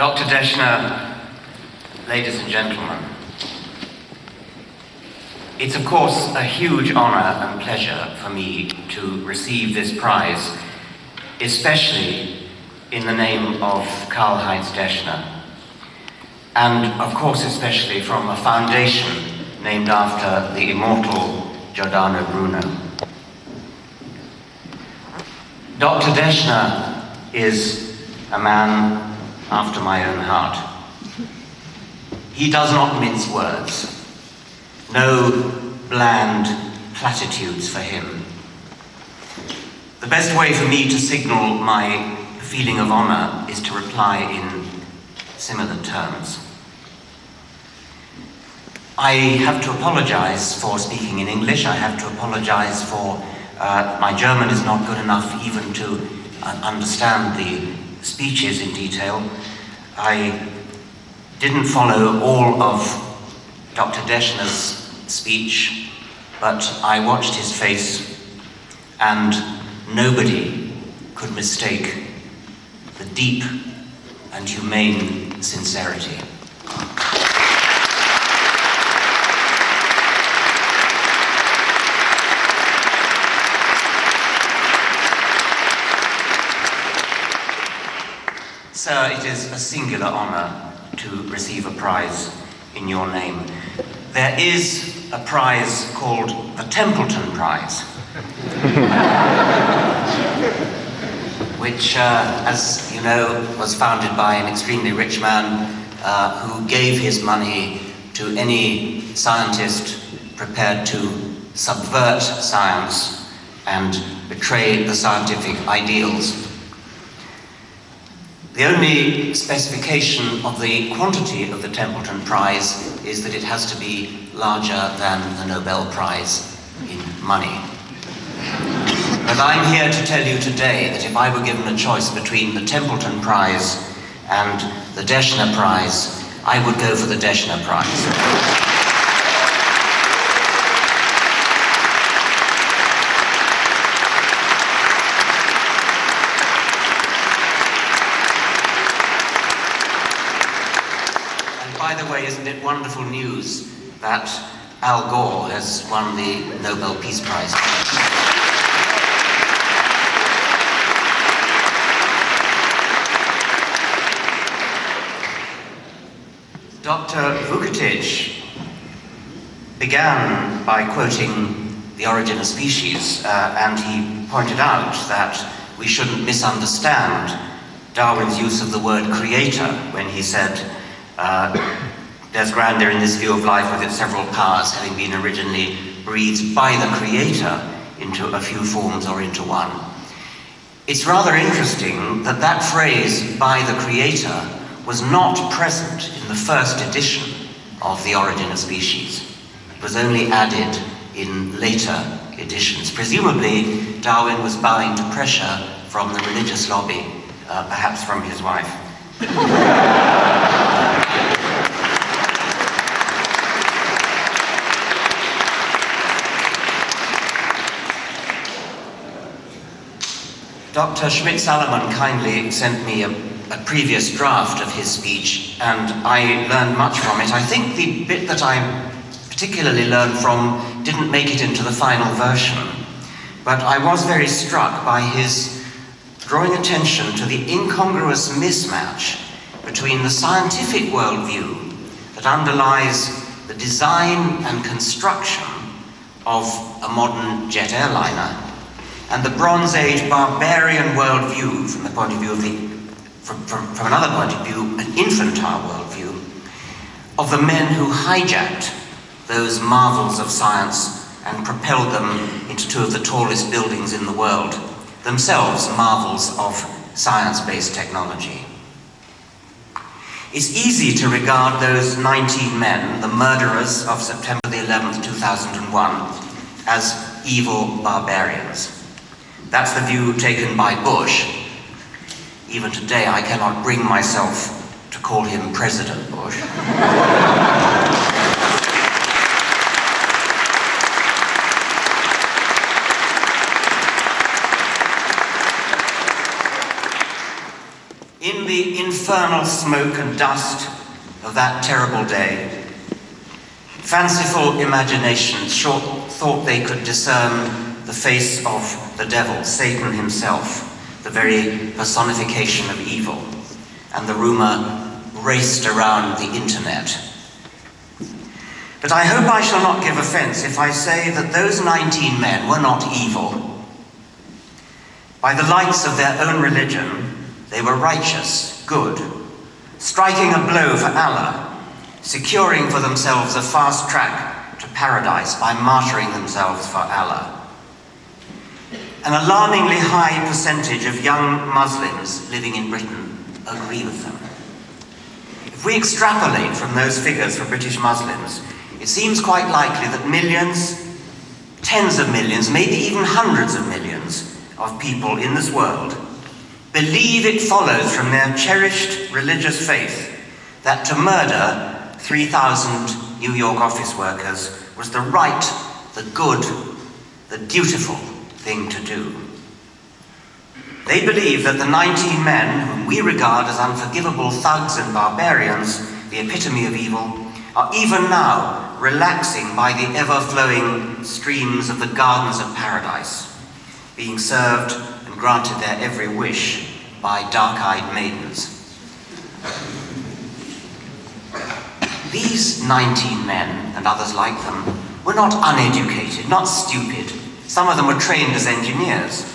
Dr. Deschner, ladies and gentlemen, it's of course a huge honor and pleasure for me to receive this prize, especially in the name of Karl-Heinz Deschner, and of course especially from a foundation named after the immortal Giordano Bruno. Dr. Deschner is a man after my own heart. He does not mince words. No bland platitudes for him. The best way for me to signal my feeling of honor is to reply in similar terms. I have to apologize for speaking in English. I have to apologize for uh, my German is not good enough even to uh, understand the speeches in detail. I didn't follow all of Dr. Deschner's speech, but I watched his face and nobody could mistake the deep and humane sincerity. Sir, it is a singular honor to receive a prize in your name. There is a prize called the Templeton Prize, which, uh, as you know, was founded by an extremely rich man uh, who gave his money to any scientist prepared to subvert science and betray the scientific ideals the only specification of the quantity of the Templeton Prize is that it has to be larger than the Nobel Prize in money. But I'm here to tell you today that if I were given a choice between the Templeton Prize and the Deschner Prize, I would go for the Deschner Prize. by the wonderful news that Al Gore has won the Nobel Peace Prize? Dr. Wuketits began by quoting The Origin of Species, uh, and he pointed out that we shouldn't misunderstand Darwin's use of the word creator when he said uh, there's grandeur in this view of life with its several powers having been originally breathed by the Creator into a few forms or into one. It's rather interesting that that phrase, by the Creator, was not present in the first edition of The Origin of Species. It was only added in later editions. Presumably, Darwin was bowing to pressure from the religious lobby, uh, perhaps from his wife. Dr. Schmidt-Salomon kindly sent me a, a, previous draft of his speech and I learned much from it. I think the bit that I particularly learned from didn't make it into the final version, but I was very struck by his drawing attention to the incongruous mismatch between the scientific worldview that underlies the design and construction of a modern jet airliner and the Bronze Age barbarian worldview from the point of view of the, from, from, from another point of view, an infantile worldview, of the men who hijacked those marvels of science and propelled them into two of the tallest buildings in the world, themselves marvels of science-based technology. It's easy to regard those 19 men, the murderers of September the 11th, 2001, as evil barbarians. That's the view taken by Bush. Even today, I cannot bring myself to call him President Bush. in the infernal smoke and dust of that terrible day. Fanciful imaginations short thought they could discern the face of the devil, Satan himself, the very personification of evil, and the rumor raced around the internet. But I hope I shall not give offense if I say that those 19 men were not evil. By the lights of their own religion, they were righteous, good, striking a blow for Allah, securing for themselves a fast track to paradise by martyring themselves for Allah. An alarmingly high percentage of young Muslims living in Britain agree with them. If we extrapolate from those figures for British Muslims, it seems quite likely that millions, tens of millions, maybe even hundreds of millions of people in this world believe it follows from their cherished religious faith that to murder 3,000 New York office workers was the right, the good, the dutiful thing to do. They believe that the 19 men whom we regard as unforgivable thugs and barbarians, the epitome of evil, are even now relaxing by the ever-flowing streams of the gardens of paradise, being served and granted their every wish by dark-eyed maidens. These 19 men, and others like them, were not uneducated, not stupid, some of them were trained as engineers.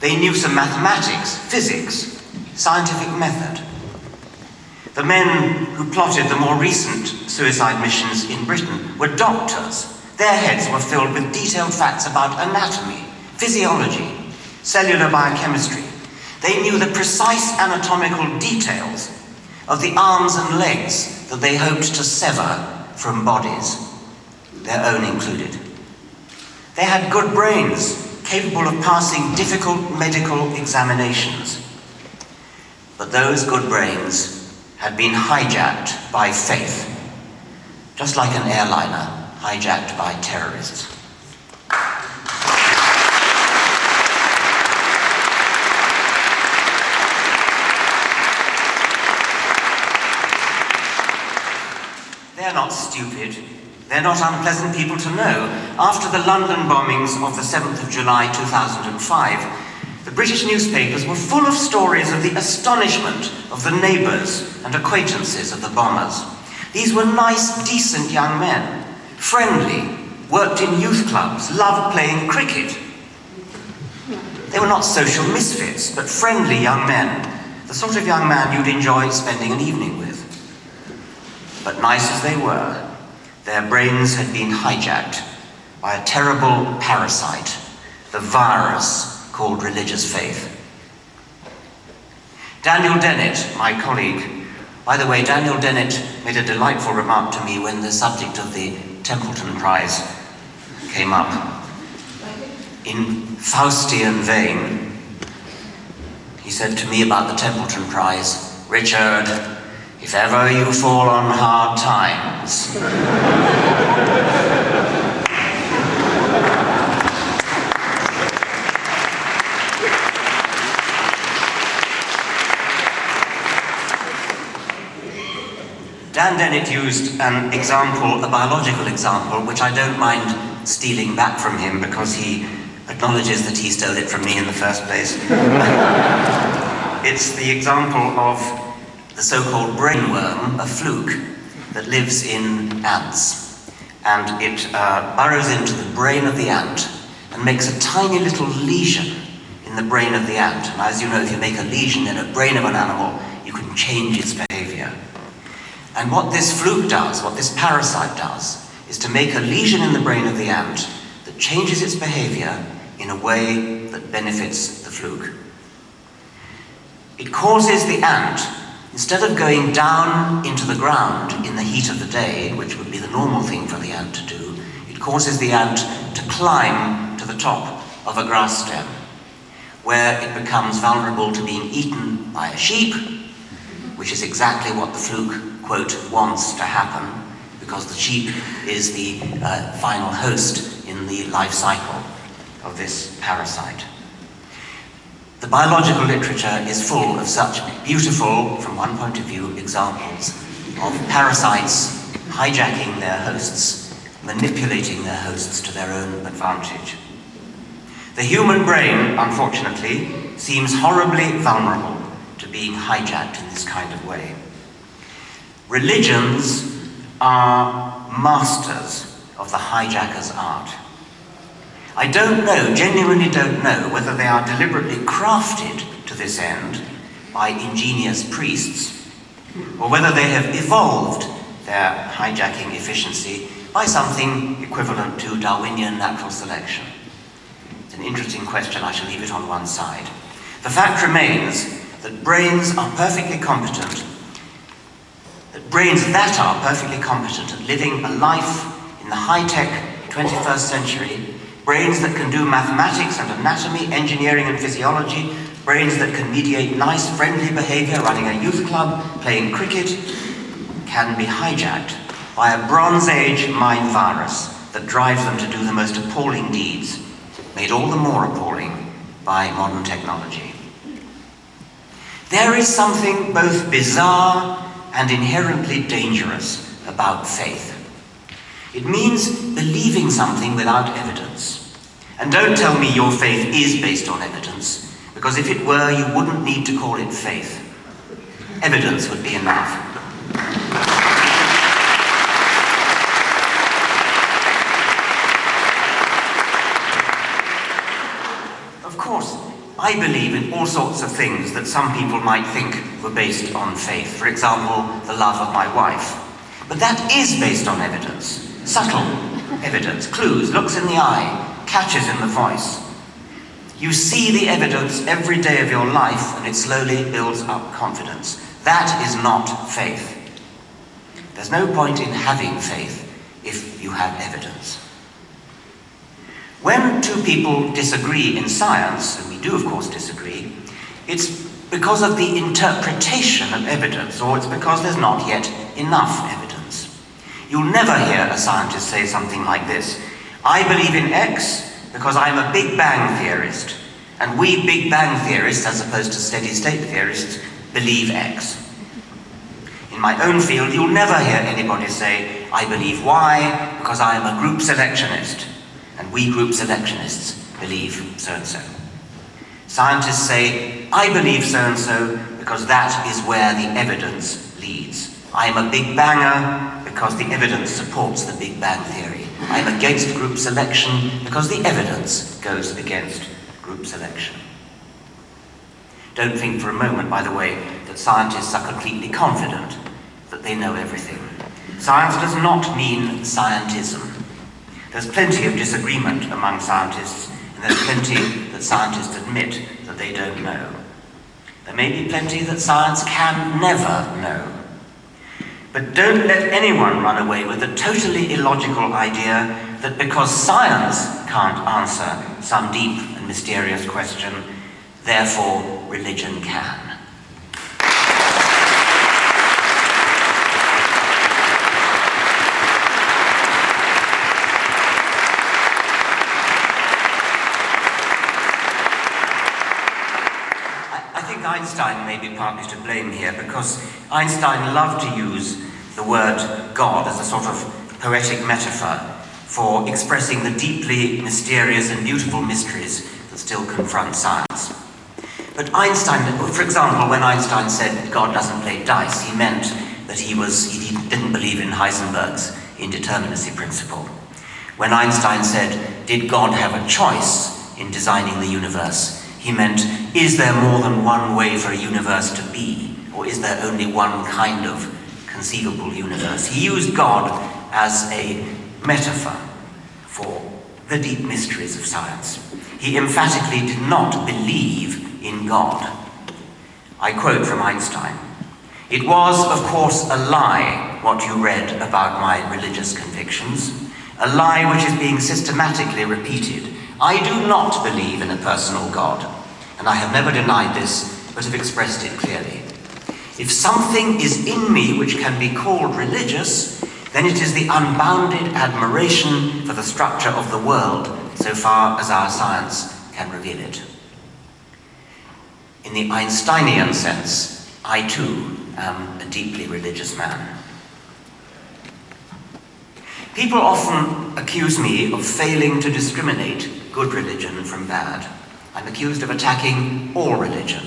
They knew some mathematics, physics, scientific method. The men who plotted the more recent suicide missions in Britain were doctors. Their heads were filled with detailed facts about anatomy, physiology, cellular biochemistry. They knew the precise anatomical details of the arms and legs that they hoped to sever from bodies, their own included. They had good brains, capable of passing difficult medical examinations. But those good brains had been hijacked by faith, just like an airliner hijacked by terrorists. They're not stupid. They're not unpleasant people to know. After the London bombings of the 7th of July 2005, the British newspapers were full of stories of the astonishment of the neighbours and acquaintances of the bombers. These were nice, decent young men, friendly, worked in youth clubs, loved playing cricket. They were not social misfits, but friendly young men, the sort of young man you'd enjoy spending an evening with. But nice as they were, their brains had been hijacked by a terrible parasite, the virus called religious faith. Daniel Dennett, my colleague, by the way, Daniel Dennett made a delightful remark to me when the subject of the Templeton Prize came up. In Faustian vein, he said to me about the Templeton Prize, Richard, if ever you fall on hard times, Dan Dennett used an example, a biological example, which I don't mind stealing back from him because he acknowledges that he stole it from me in the first place. it's the example of the so-called brainworm, a fluke, that lives in ants. And it uh, burrows into the brain of the ant and makes a tiny little lesion in the brain of the ant. And as you know, if you make a lesion in a brain of an animal, you can change its behavior. And what this fluke does, what this parasite does, is to make a lesion in the brain of the ant that changes its behavior in a way that benefits the fluke. It causes the ant Instead of going down into the ground in the heat of the day, which would be the normal thing for the ant to do, it causes the ant to climb to the top of a grass stem, where it becomes vulnerable to being eaten by a sheep, which is exactly what the fluke, quote, wants to happen, because the sheep is the uh, final host in the life cycle of this parasite. The biological literature is full of such beautiful, from one point of view, examples of parasites hijacking their hosts, manipulating their hosts to their own advantage. The human brain, unfortunately, seems horribly vulnerable to being hijacked in this kind of way. Religions are masters of the hijacker's art. I don't know, genuinely don't know, whether they are deliberately crafted to this end by ingenious priests, or whether they have evolved their hijacking efficiency by something equivalent to Darwinian natural selection. It's an interesting question, I shall leave it on one side. The fact remains that brains are perfectly competent, that brains that are perfectly competent at living a life in the high-tech 21st century brains that can do mathematics and anatomy, engineering and physiology, brains that can mediate nice, friendly behavior, running a youth club, playing cricket, can be hijacked by a Bronze Age mind virus that drives them to do the most appalling deeds, made all the more appalling by modern technology. There is something both bizarre and inherently dangerous about faith. It means believing something without evidence. And don't tell me your faith is based on evidence, because if it were, you wouldn't need to call it faith. Evidence would be enough. Of course, I believe in all sorts of things that some people might think were based on faith. For example, the love of my wife. But that is based on evidence. Subtle evidence, clues, looks in the eye, catches in the voice. You see the evidence every day of your life and it slowly builds up confidence. That is not faith. There's no point in having faith if you have evidence. When two people disagree in science, and we do of course disagree, it's because of the interpretation of evidence, or it's because there's not yet enough evidence. You'll never hear a scientist say something like this. I believe in X because I'm a Big Bang theorist, and we Big Bang theorists, as opposed to steady-state theorists, believe X. In my own field, you'll never hear anybody say, I believe Y because I am a group selectionist, and we group selectionists believe so-and-so. Scientists say, I believe so-and-so because that is where the evidence leads. I am a big banger because the evidence supports the Big Bang Theory. I'm against group selection because the evidence goes against group selection. Don't think for a moment, by the way, that scientists are completely confident that they know everything. Science does not mean scientism. There's plenty of disagreement among scientists, and there's plenty that scientists admit that they don't know. There may be plenty that science can never know. But don't let anyone run away with the totally illogical idea that because science can't answer some deep and mysterious question, therefore religion can. Einstein may be partly to blame here because Einstein loved to use the word God as a sort of poetic metaphor for expressing the deeply mysterious and beautiful mysteries that still confront science. But Einstein, for example, when Einstein said God doesn't play dice, he meant that he, was, he didn't believe in Heisenberg's indeterminacy principle. When Einstein said, did God have a choice in designing the universe, he meant, is there more than one way for a universe to be? Or is there only one kind of conceivable universe. He used God as a metaphor for the deep mysteries of science. He emphatically did not believe in God. I quote from Einstein, It was, of course, a lie what you read about my religious convictions, a lie which is being systematically repeated. I do not believe in a personal God, and I have never denied this, but have expressed it clearly. If something is in me which can be called religious, then it is the unbounded admiration for the structure of the world, so far as our science can reveal it. In the Einsteinian sense, I too am a deeply religious man. People often accuse me of failing to discriminate good religion from bad. I'm accused of attacking all religion,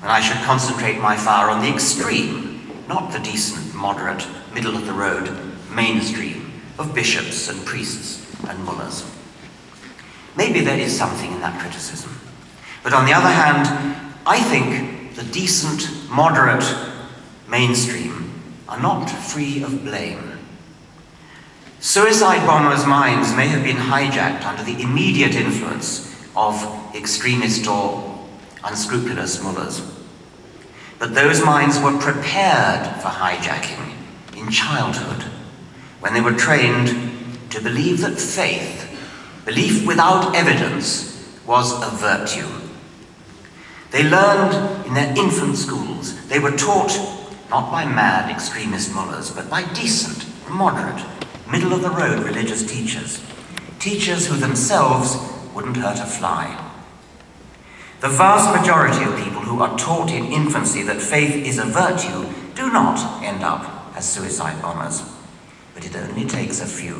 when I should concentrate my fire on the extreme, not the decent, moderate, middle of the road, mainstream of bishops and priests and mullahs. Maybe there is something in that criticism. But on the other hand, I think the decent, moderate mainstream are not free of blame. Suicide bombers' minds may have been hijacked under the immediate influence of extremist or unscrupulous mullahs. But those minds were prepared for hijacking in childhood when they were trained to believe that faith, belief without evidence, was a virtue. They learned in their infant schools, they were taught not by mad extremist mullahs, but by decent, moderate, middle of the road religious teachers, teachers who themselves wouldn't hurt a fly. The vast majority of people who are taught in infancy that faith is a virtue do not end up as suicide bombers, but it only takes a few.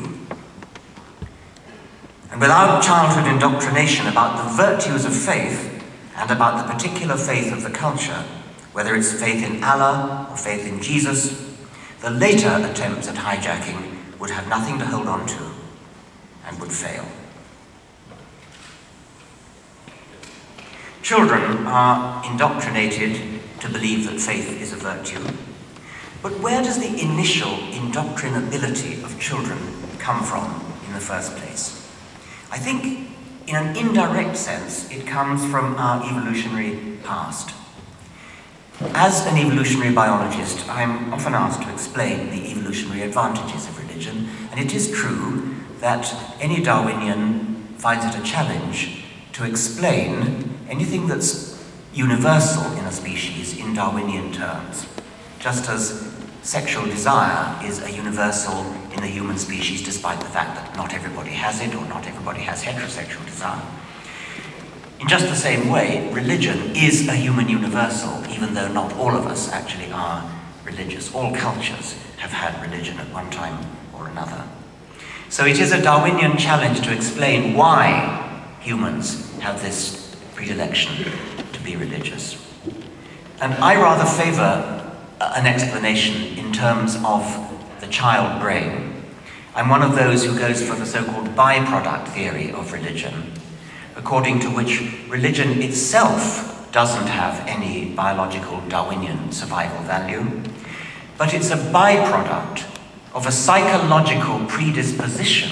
And without childhood indoctrination about the virtues of faith and about the particular faith of the culture, whether it's faith in Allah or faith in Jesus, the later attempts at hijacking would have nothing to hold on to and would fail. Children are indoctrinated to believe that faith is a virtue. But where does the initial indoctrinability of children come from in the first place? I think, in an indirect sense, it comes from our evolutionary past. As an evolutionary biologist, I'm often asked to explain the evolutionary advantages of religion, and it is true that any Darwinian finds it a challenge to explain anything that's universal in a species in Darwinian terms, just as sexual desire is a universal in the human species despite the fact that not everybody has it or not everybody has heterosexual desire. In just the same way, religion is a human universal, even though not all of us actually are religious. All cultures have had religion at one time or another. So it is a Darwinian challenge to explain why humans have this predilection to be religious. And I rather favor an explanation in terms of the child brain. I'm one of those who goes for the so-called byproduct theory of religion, according to which religion itself doesn't have any biological Darwinian survival value, but it's a byproduct of a psychological predisposition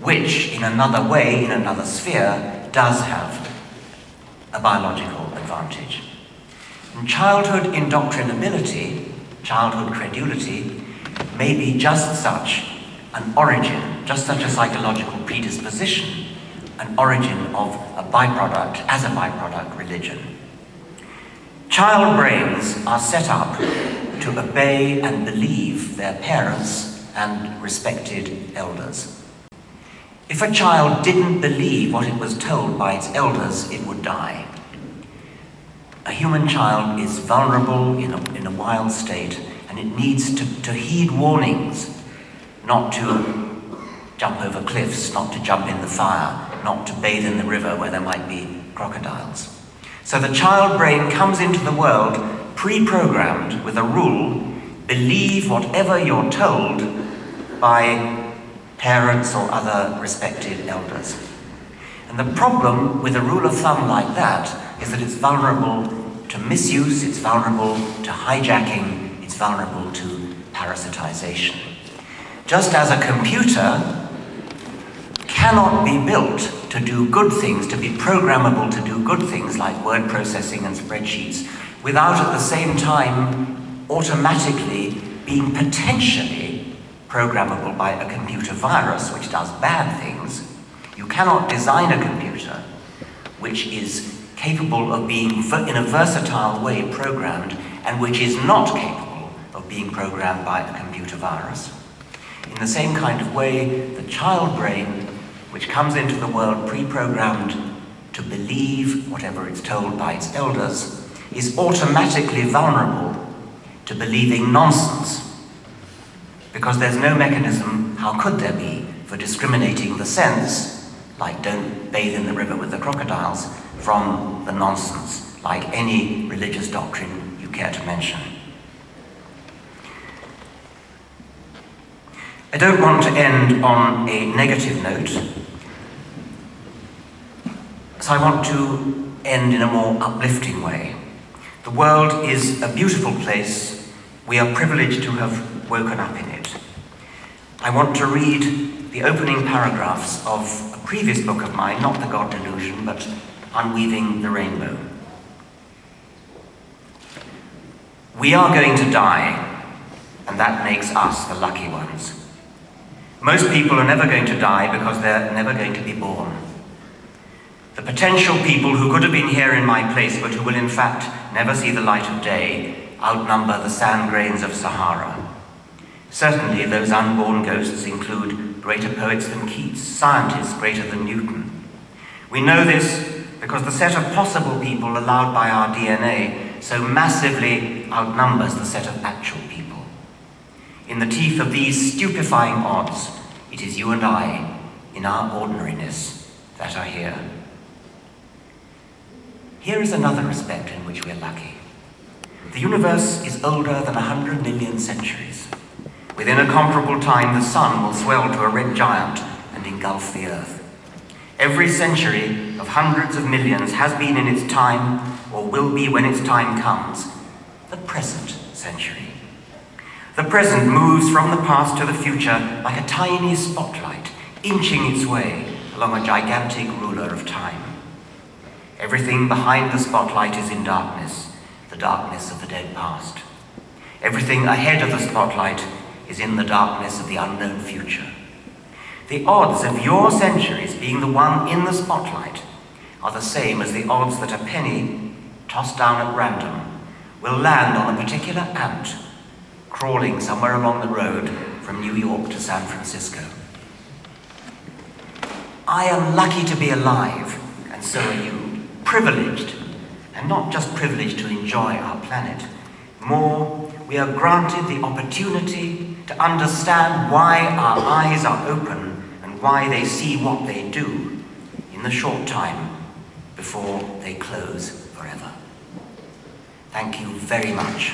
which, in another way, in another sphere, does have a biological advantage. And childhood indoctrinability, childhood credulity, may be just such an origin, just such a psychological predisposition, an origin of a byproduct, as a byproduct, religion. Child brains are set up to obey and believe their parents and respected elders. If a child didn't believe what it was told by its elders, it would die. A human child is vulnerable in a, in a wild state and it needs to, to heed warnings, not to jump over cliffs, not to jump in the fire, not to bathe in the river where there might be crocodiles. So the child brain comes into the world pre-programmed with a rule, believe whatever you're told by parents or other respected elders. And the problem with a rule of thumb like that is that it's vulnerable to misuse, it's vulnerable to hijacking, it's vulnerable to parasitization. Just as a computer cannot be built to do good things, to be programmable to do good things like word processing and spreadsheets, without at the same time automatically being potentially programmable by a computer virus which does bad things. You cannot design a computer which is capable of being in a versatile way programmed and which is not capable of being programmed by a computer virus. In the same kind of way, the child brain, which comes into the world pre-programmed to believe whatever it's told by its elders is automatically vulnerable to believing nonsense. Because there's no mechanism, how could there be, for discriminating the sense, like don't bathe in the river with the crocodiles, from the nonsense, like any religious doctrine you care to mention. I don't want to end on a negative note, so I want to end in a more uplifting way. The world is a beautiful place. We are privileged to have woken up in it. I want to read the opening paragraphs of a previous book of mine, not The God Delusion, but Unweaving the Rainbow. We are going to die, and that makes us the lucky ones. Most people are never going to die because they're never going to be born. The potential people who could have been here in my place but who will in fact never see the light of day outnumber the sand grains of Sahara. Certainly those unborn ghosts include greater poets than Keats, scientists greater than Newton. We know this because the set of possible people allowed by our DNA so massively outnumbers the set of actual people. In the teeth of these stupefying odds, it is you and I, in our ordinariness, that are here. Here is another respect in which we're lucky. The universe is older than a hundred million centuries. Within a comparable time, the sun will swell to a red giant and engulf the earth. Every century of hundreds of millions has been in its time, or will be when its time comes, the present century. The present moves from the past to the future like a tiny spotlight, inching its way along a gigantic ruler of time. Everything behind the spotlight is in darkness, the darkness of the dead past. Everything ahead of the spotlight is in the darkness of the unknown future. The odds of your centuries being the one in the spotlight are the same as the odds that a penny, tossed down at random, will land on a particular ant crawling somewhere along the road from New York to San Francisco. I am lucky to be alive, and so are you. Privileged, and not just privileged to enjoy our planet. More, we are granted the opportunity to understand why our eyes are open and why they see what they do in the short time before they close forever. Thank you very much.